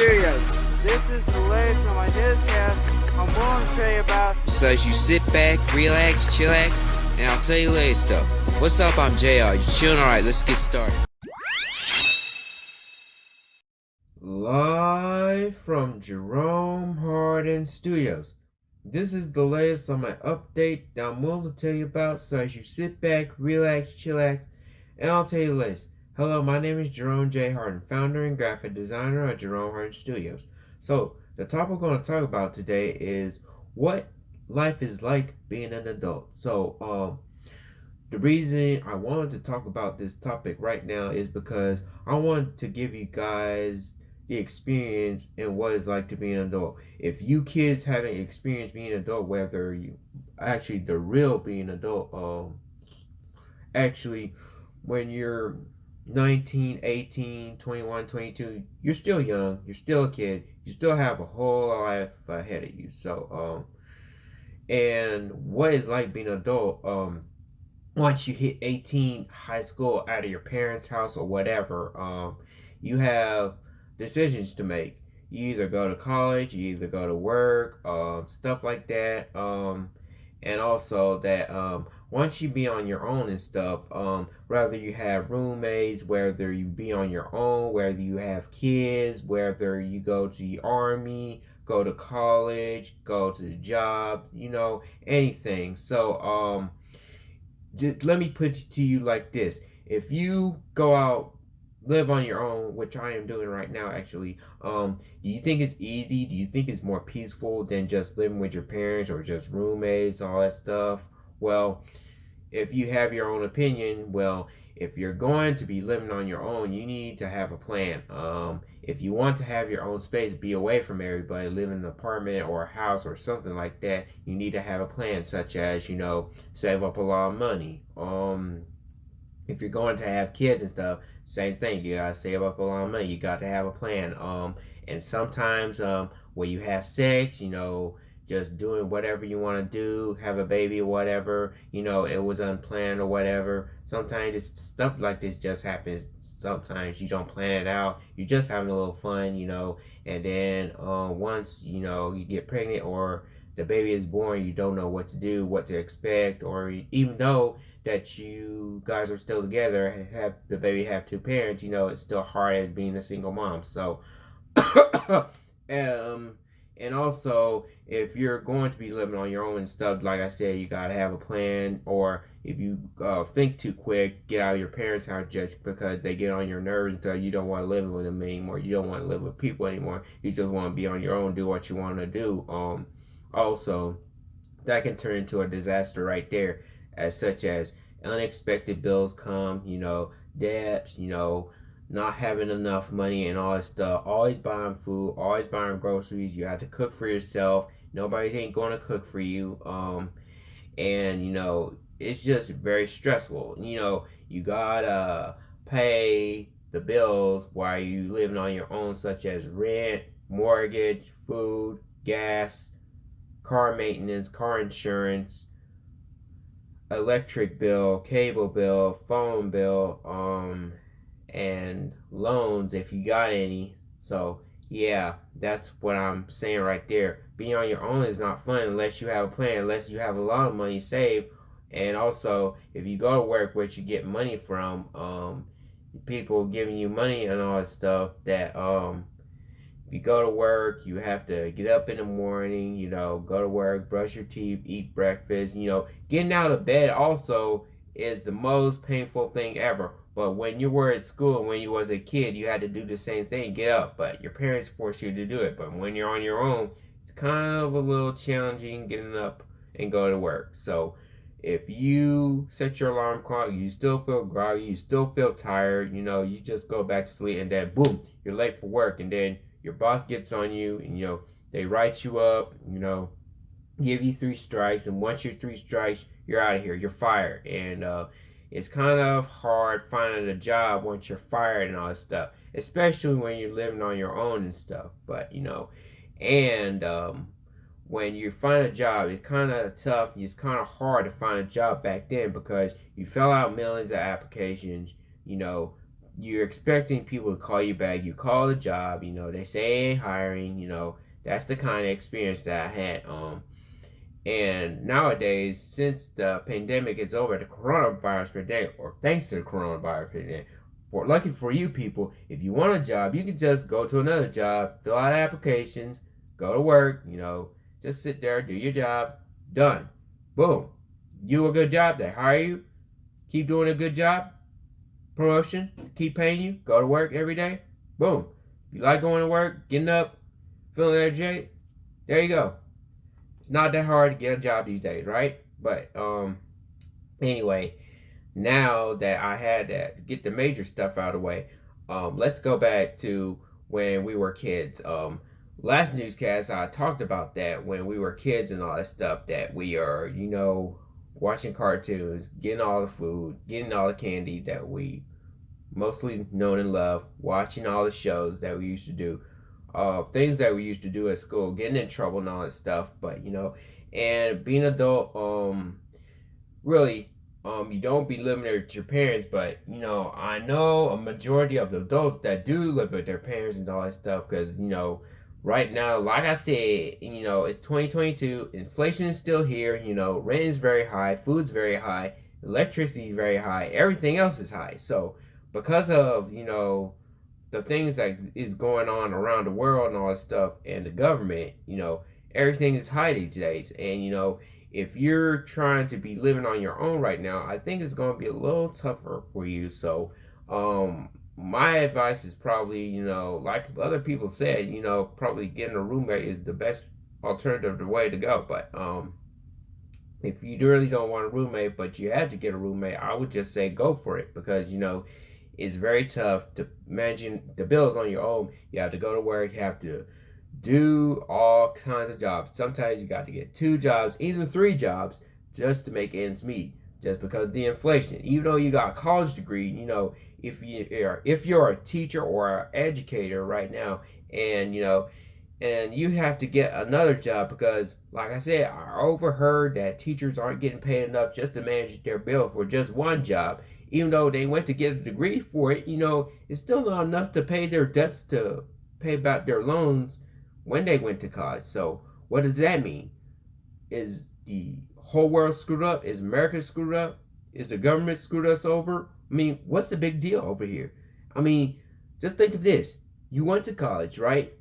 This is the latest on my newscast. I'm going to tell you about. So as you sit back, relax, chillax, and I'll tell you later stuff. What's up? I'm JR. You chilling? Alright, let's get started. Live from Jerome Harden Studios. This is the latest on my update that I'm willing to tell you about. So as you sit back, relax, chillax, and I'll tell you the latest. Hello, my name is Jerome J. Harden, founder and graphic designer at Jerome Harden Studios. So, the topic we're going to talk about today is what life is like being an adult. So, um, the reason I wanted to talk about this topic right now is because I want to give you guys the experience and what it's like to be an adult. If you kids haven't experienced being an adult, whether you actually the real being adult, um, actually when you're 19, 18, 21, 22, you're still young, you're still a kid, you still have a whole life ahead of you. So, um, and what is like being an adult, um, once you hit 18, high school, out of your parents' house or whatever, um, you have decisions to make. You either go to college, you either go to work, um, stuff like that. Um, and also that um, once you be on your own and stuff, um, whether you have roommates, whether you be on your own, whether you have kids, whether you go to the army, go to college, go to the job, you know, anything. So, um, just, let me put it to you like this: if you go out live on your own, which I am doing right now actually, um, do you think it's easy? Do you think it's more peaceful than just living with your parents or just roommates, all that stuff? Well, if you have your own opinion, well, if you're going to be living on your own, you need to have a plan. Um, if you want to have your own space, be away from everybody, live in an apartment or a house or something like that, you need to have a plan, such as, you know, save up a lot of money. Um, if you're going to have kids and stuff, same thing. You gotta save up a lot of money. You got to have a plan. Um, and sometimes um, when you have sex, you know, just doing whatever you want to do, have a baby or whatever, you know, it was unplanned or whatever. Sometimes it's stuff like this just happens. Sometimes you don't plan it out. You're just having a little fun, you know, and then uh, once, you know, you get pregnant or the baby is born, you don't know what to do, what to expect, or even though that you guys are still together, have the baby have two parents, you know, it's still hard as being a single mom. So, um, and also if you're going to be living on your own and stuff, like I said, you gotta have a plan. Or if you uh, think too quick, get out of your parents' house just because they get on your nerves until you don't want to live with them anymore. You don't want to live with people anymore. You just want to be on your own, do what you want to do. Um, also, that can turn into a disaster right there as such as unexpected bills come, you know, debts, you know, not having enough money and all that stuff. Always buying food, always buying groceries. You have to cook for yourself. Nobody's ain't going to cook for you. Um, and you know, it's just very stressful. You know, you gotta pay the bills while you living on your own, such as rent, mortgage, food, gas, car maintenance, car insurance, electric bill, cable bill, phone bill, um, and loans if you got any. So yeah, that's what I'm saying right there. Being on your own is not fun unless you have a plan, unless you have a lot of money saved. And also, if you go to work, where you get money from, um, people giving you money and all that stuff that um if you go to work, you have to get up in the morning, you know, go to work, brush your teeth, eat breakfast, you know, getting out of bed also is the most painful thing ever. But when you were at school when you was a kid, you had to do the same thing, get up, but your parents force you to do it. But when you're on your own, it's kind of a little challenging getting up and go to work. So if you set your alarm clock, you still feel groggy, you still feel tired, you know, you just go back to sleep and then boom, you're late for work. And then your boss gets on you and you know they write you up you know give you three strikes. And once you're three strikes you're out of here. You're fired. And uh, it's kind of hard finding a job once you're fired and all that stuff especially when you're living on your own and stuff but you know and um, when you find a job it's kind of tough it's kind of hard to find a job back then because you fill out millions of applications you know you're expecting people to call you back. You call the job, you know, they say hiring, you know, that's the kind of experience that I had. Um, and nowadays, since the pandemic is over, the coronavirus pandemic, or thanks to the coronavirus pandemic, for lucky for you people, if you want a job, you can just go to another job, fill out applications, go to work, you know, just sit there, do your job, done. Boom. You a good job, they hire you, keep doing a good job, promotion, keep paying you, go to work every day, boom. You like going to work, getting up, feeling energetic, there you go. It's not that hard to get a job these days, right? But um anyway, now that I had that get the major stuff out of the way, um, let's go back to when we were kids. Um, last newscast I talked about that when we were kids and all that stuff that we are, you know, watching cartoons, getting all the food, getting all the candy that we mostly known and love, watching all the shows that we used to do, uh, things that we used to do at school, getting in trouble and all that stuff. But you know, and being adult, um, really, um, you don't be living with your parents. But you know, I know a majority of the adults that do live with their parents and all that stuff, because you know right now, like I said, you know, it's 2022. Inflation is still here. You know, rent is very high, food's very high, electricity is very high, everything else is high. So, because of you know the things that is going on around the world and all that stuff, and the government, you know, everything is high these days. And you know, if you're trying to be living on your own right now, I think it's going to be a little tougher for you. So, um, my advice is probably, you know, like other people said, you know, probably getting a roommate is the best alternative, the way to go. But um, if you really don't want a roommate, but you have to get a roommate, I would just say go for it because you know it's very tough to manage the bills on your own. You have to go to work, you have to do all kinds of jobs. Sometimes you got to get two jobs, even three jobs, just to make ends meet. Just because the inflation, even though you got a college degree, you know, if you are if you're a teacher or an educator right now and you know and you have to get another job because like i said i overheard that teachers aren't getting paid enough just to manage their bill for just one job even though they went to get a degree for it you know it's still not enough to pay their debts to pay back their loans when they went to college so what does that mean is the whole world screwed up is america screwed up is the government screwed us over I mean, what's the big deal over here? I mean, just think of this. You went to college, right?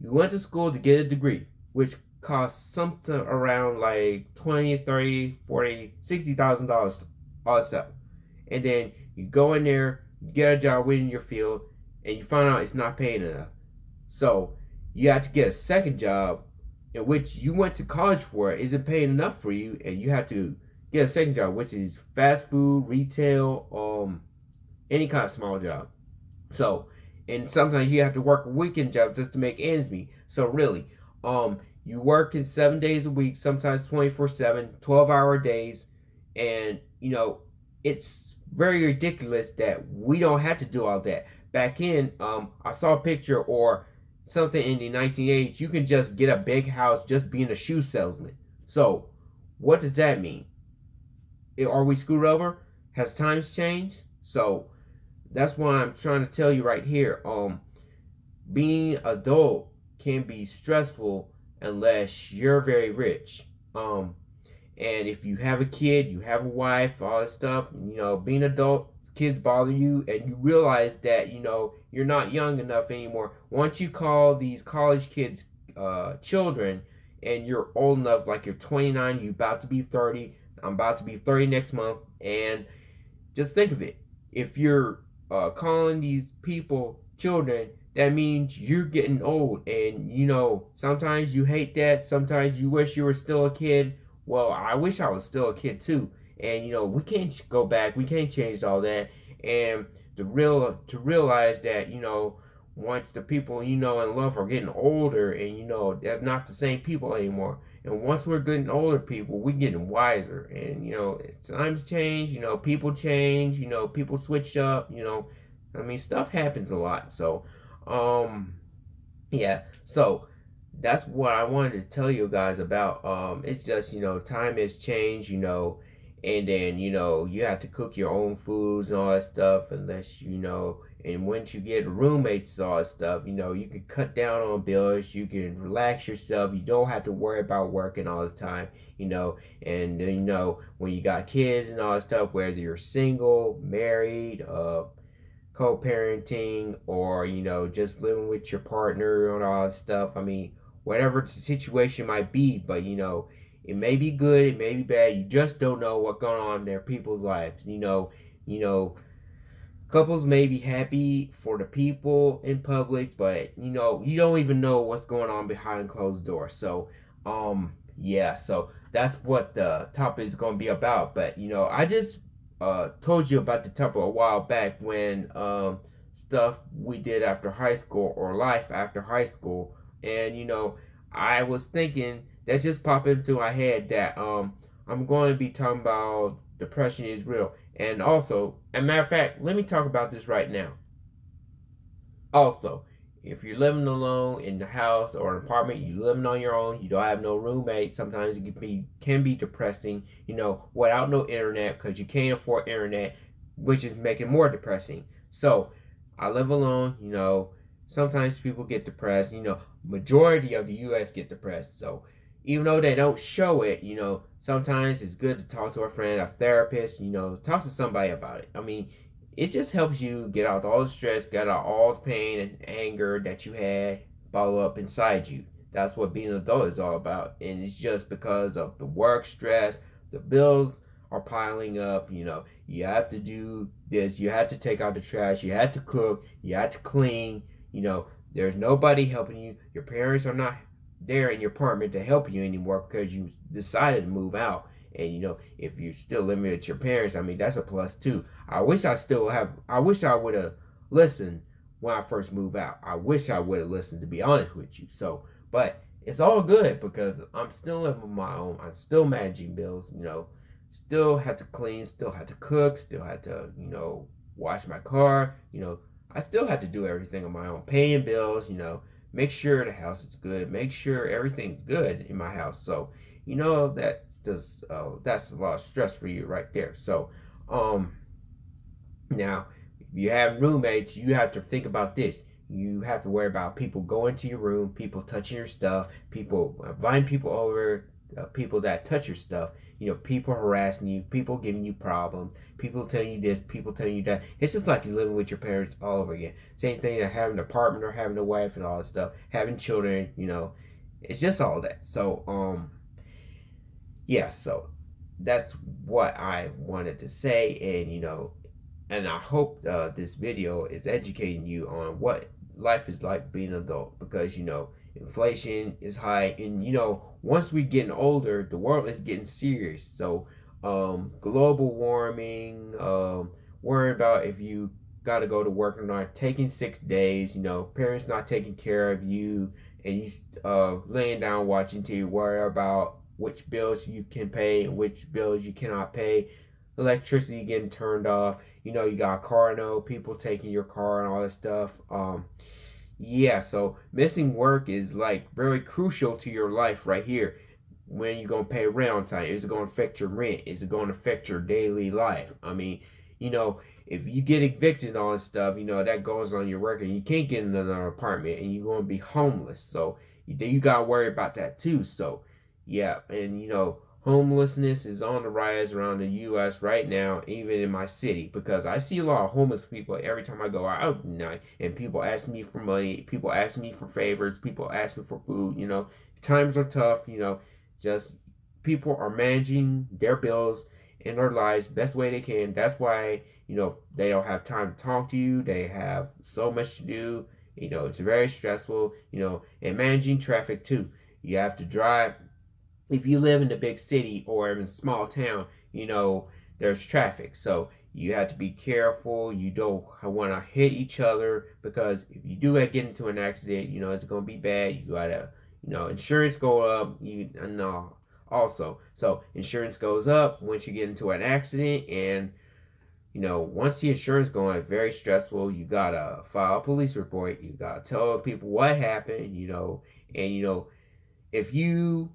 You went to school to get a degree, which costs something around like 20, 30, 40, 60,000 dollars all that stuff. And then you go in there, you get a job within your field, and you find out it's not paying enough. So you have to get a second job in which you went to college for isn't paying enough for you, and you have to get a second job, which is fast food, retail, um, any kind of small job. So, and sometimes you have to work a weekend job just to make ends meet. So really, um, you work in seven days a week, sometimes 24 7, 12 hour days. And, you know, it's very ridiculous that we don't have to do all that. Back in, um, I saw a picture or something in the 1980s, you can just get a big house just being a shoe salesman. So, what does that mean? are we screwed over? Has times changed? So that's why I'm trying to tell you right here. Um, being adult can be stressful unless you're very rich. Um, and if you have a kid, you have a wife, all that stuff, you know, being adult, kids bother you, and you realize that you know you're not young enough anymore. Once you call these college kids uh, children, and you're old enough, like you're 29, you're about to be 30, I'm about to be 30 next month. And just think of it. If you're uh, calling these people children, that means you're getting old. And, you know, sometimes you hate that. Sometimes you wish you were still a kid. Well, I wish I was still a kid too. And, you know, we can't go back. We can't change all that. And to real to realize that, you know, once the people you know and love are getting older and you know they're not the same people anymore and once we're getting older people, we're getting wiser. And, you know, times change, you know, people change, you know, people switch up, you know. I mean, stuff happens a lot. So, um, yeah. So, that's what I wanted to tell you guys about. Um, it's just, you know, time has changed, you know, and then you know you have to cook your own foods and all that stuff unless you know and once you get roommates all that stuff you know you can cut down on bills you can relax yourself you don't have to worry about working all the time you know and you know when you got kids and all that stuff whether you're single married uh co-parenting or you know just living with your partner and all that stuff i mean whatever the situation might be but you know it may be good, it may be bad. You just don't know what's going on in their people's lives. You know, you know, couples may be happy for the people in public, but you know, you don't even know what's going on behind closed doors. So, um, yeah, so that's what the topic is going to be about. But you know, I just uh told you about the topic a while back when um stuff we did after high school or life after high school, and you know, I was thinking that just popped into my head that um I'm going to be talking about depression is real. And also, as a matter of fact, let me talk about this right now. Also, if you're living alone in the house or an apartment, you're living on your own, you don't have no roommate, sometimes it can be can be depressing, you know, without no internet because you can't afford internet, which is making more depressing. So, I live alone, you know, sometimes people get depressed, you know, majority of the US get depressed. So, even though they don't show it, you know, sometimes it's good to talk to a friend, a therapist, you know, talk to somebody about it. I mean, it just helps you get out all the stress, get out all the pain and anger that you had bottled up inside you. That's what being an adult is all about. And it's just because of the work stress, the bills are piling up, you know, you have to do this, you have to take out the trash, you have to cook, you have to clean, you know, there's nobody helping you. Your parents are not there in your apartment to help you anymore because you decided to move out. And you know, if you're still living with your parents, I mean, that's a plus too. I wish I still have, I wish I would have listened when I first moved out. I wish I would have listened to be honest with you. So, but it's all good because I'm still living on my own. I'm still managing bills, you know, still had to clean, still had to cook, still had to, you know, wash my car, you know, I still had to do everything on my own, paying bills, you know, make sure the house is good, make sure everything's good in my house. So, you know, that does, uh, that's a lot of stress for you right there. So, um, now, if you have roommates, you have to think about this. You have to worry about people going to your room, people touching your stuff, people inviting people over, uh, people that touch your stuff you know, people harassing you, people giving you problems, people telling you this, people telling you that. It's just like you're living with your parents all over again. Same thing having a apartment or having a wife and all that stuff, having children, you know, it's just all that. So, um, yeah, so that's what I wanted to say, and you know, and I hope uh, this video is educating you on what life is like being an adult because you know inflation is high and you know once we're getting older the world is getting serious. So um, global warming um, worrying about if you got to go to work or not taking six days you know parents not taking care of you and you uh, laying down watching TV worry about which bills you can pay and which bills you cannot pay. Electricity getting turned off you know you got car note people taking your car and all that stuff um, yeah, so missing work is like very crucial to your life right here. When you're gonna pay rent on time, is it gonna affect your rent? Is it gonna affect your daily life? I mean, you know, if you get evicted on stuff, you know that goes on your record. You can't get another apartment, and you're gonna be homeless. So you, you gotta worry about that too. So yeah, and you know homelessness is on the rise around the U.S. right now, even in my city, because I see a lot of homeless people every time I go out night, and people ask me for money, people ask me for favors, people asking for food. You know, times are tough. You know, just people are managing their bills in their lives best way they can. That's why you know they don't have time to talk to you. They have so much to do. You know, it's very stressful. You know, and managing traffic too. You have to drive if you live in a big city or in a small town, you know, there's traffic. So you have to be careful. You don't want to hit each other because if you do get into an accident, you know, it's going to be bad. You got to, you know, insurance go up. You know, also. So insurance goes up once you get into an accident and you know, once the insurance going, very stressful. You gotta file a police report. You gotta tell people what happened. You know, and you know, if you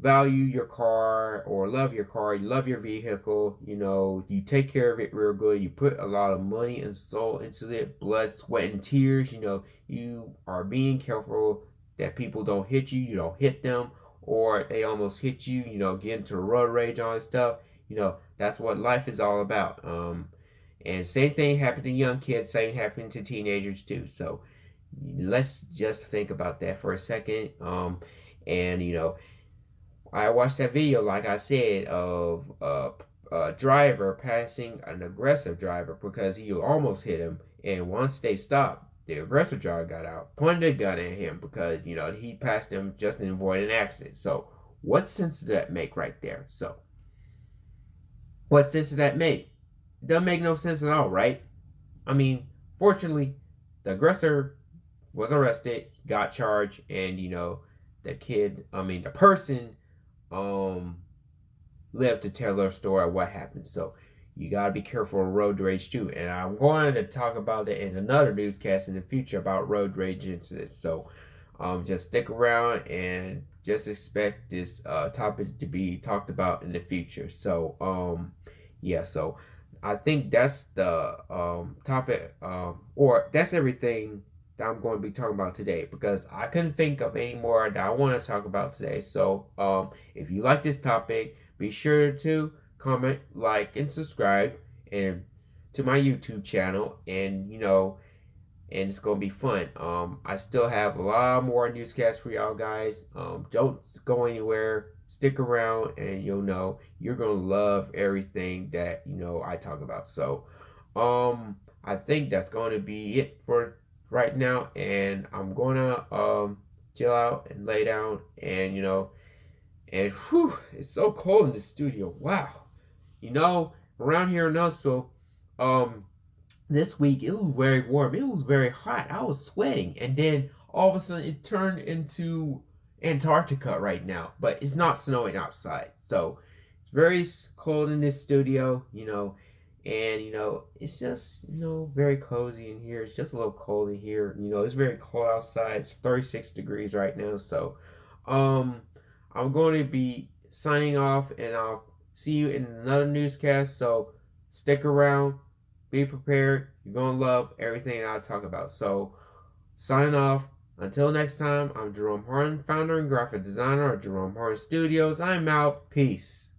value your car or love your car, you love your vehicle, you know, you take care of it real good, you put a lot of money and soul into it, blood, sweat, and tears, you know, you are being careful that people don't hit you, you don't hit them, or they almost hit you, you know, get into road rage, that stuff. You know, that's what life is all about. Um, and same thing happened to young kids, same happened to teenagers too. So let's just think about that for a second. Um, and you know, I watched that video, like I said, of a, a driver passing an aggressive driver because he almost hit him. And once they stopped, the aggressive driver got out, pointed a gun at him because, you know, he passed him just to avoid an accident. So what sense does that make right there? So what sense does that make? It doesn't make no sense at all, right? I mean, fortunately, the aggressor was arrested, got charged, and, you know, the kid, I mean, the person um lived to tell their story of what happened. So you got to be careful of road rage too. And I'm going to talk about it in another newscast in the future about road rage incidents. So um, just stick around and just expect this uh, topic to be talked about in the future. So um, yeah, so I think that's the um, topic, um, or that's everything that I'm going to be talking about today because I couldn't think of any more that I want to talk about today. So, um, if you like this topic, be sure to comment, like, and subscribe, and to my YouTube channel. And you know, and it's gonna be fun. Um, I still have a lot more newscasts for y'all guys. Um, don't go anywhere. Stick around, and you'll know you're gonna love everything that you know I talk about. So, um, I think that's going to be it for right now and I'm gonna um chill out and lay down and you know and whew, it's so cold in the studio. Wow. You know, around here in Knoxville, um this week it was very warm. It was very hot. I was sweating and then all of a sudden it turned into Antarctica right now, but it's not snowing outside. So it's very cold in this studio, you know, and you know it's just you know very cozy in here. It's just a little cold in here. You know it's very cold outside. It's 36 degrees right now. So um i'm going to be signing off and i'll see you in another newscast. So stick around. Be prepared. You're going to love everything i talk about. So sign off. Until next time i'm jerome harden founder and graphic designer at jerome harden studios. I'm out. Peace